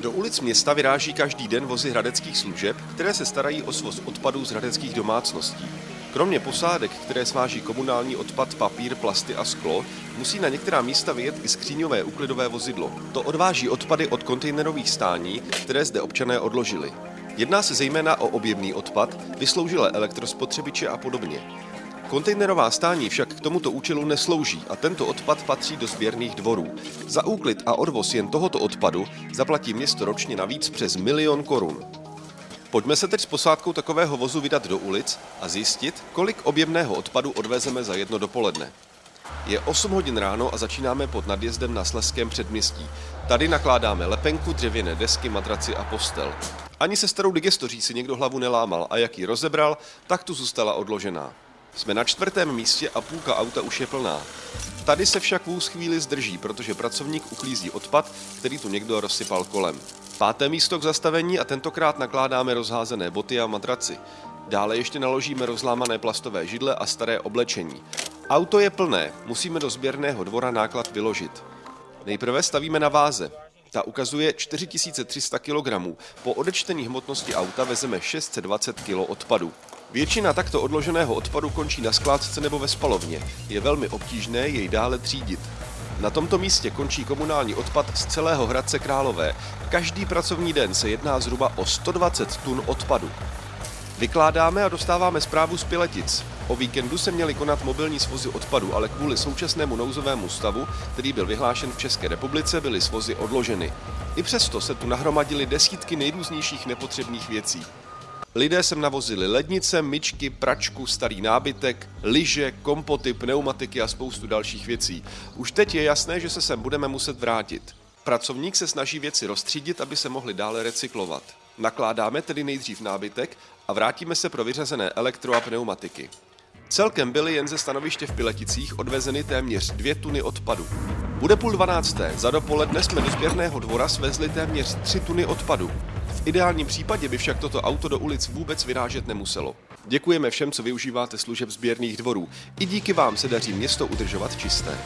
Do ulic města vyráží každý den vozy hradeckých služeb, které se starají o svoz odpadů z hradeckých domácností. Kromě posádek, které sváží komunální odpad, papír, plasty a sklo, musí na některá místa vyjet i skříňové úklidové vozidlo. To odváží odpady od kontejnerových stání, které zde občané odložili. Jedná se zejména o objemný odpad, vysloužilé elektrospotřebiče a podobně. Kontejnerová stání však k tomuto účelu neslouží a tento odpad patří do sběrných dvorů. Za úklid a odvoz jen tohoto odpadu zaplatí město ročně navíc přes milion korun. Pojďme se teď s posádkou takového vozu vydat do ulic a zjistit, kolik objemného odpadu odvezeme za jedno dopoledne. Je 8 hodin ráno a začínáme pod nadjezdem na Sleském předměstí. Tady nakládáme lepenku, dřevěné desky, matraci a postel. Ani se starou digestoří si někdo hlavu nelámal a jak ji rozebral, tak tu zůstala odložená. Jsme na čtvrtém místě a půlka auta už je plná. Tady se však vůz chvíli zdrží, protože pracovník uklízí odpad, který tu někdo rozsypal kolem. Páté místo k zastavení a tentokrát nakládáme rozházené boty a matraci. Dále ještě naložíme rozlámané plastové židle a staré oblečení. Auto je plné, musíme do sběrného dvora náklad vyložit. Nejprve stavíme na váze. Ta ukazuje 4300 kg. Po odečtení hmotnosti auta vezeme 620 kg odpadu. Většina takto odloženého odpadu končí na skládce nebo ve spalovně. Je velmi obtížné jej dále třídit. Na tomto místě končí komunální odpad z celého Hradce Králové. Každý pracovní den se jedná zhruba o 120 tun odpadu. Vykládáme a dostáváme zprávu z Piletic. O víkendu se měly konat mobilní svozy odpadu, ale kvůli současnému nouzovému stavu, který byl vyhlášen v České republice, byly svozy odloženy. I přesto se tu nahromadily desítky nejrůznějších nepotřebných věcí. Lidé sem navozili lednice, myčky, pračku, starý nábytek, lyže, kompoty, pneumatiky a spoustu dalších věcí. Už teď je jasné, že se sem budeme muset vrátit. Pracovník se snaží věci rozstřídit, aby se mohly dále recyklovat. Nakládáme tedy nejdřív nábytek a vrátíme se pro vyřazené elektro a pneumatiky. Celkem byly jen ze stanoviště v Pileticích odvezeny téměř dvě tuny odpadu. Bude půl dvanácté, za dopoledne jsme do sběrného dvora svezli téměř tři tuny odpadu. V ideálním případě by však toto auto do ulic vůbec vyrážet nemuselo. Děkujeme všem, co využíváte služeb sběrných dvorů. I díky vám se daří město udržovat čisté.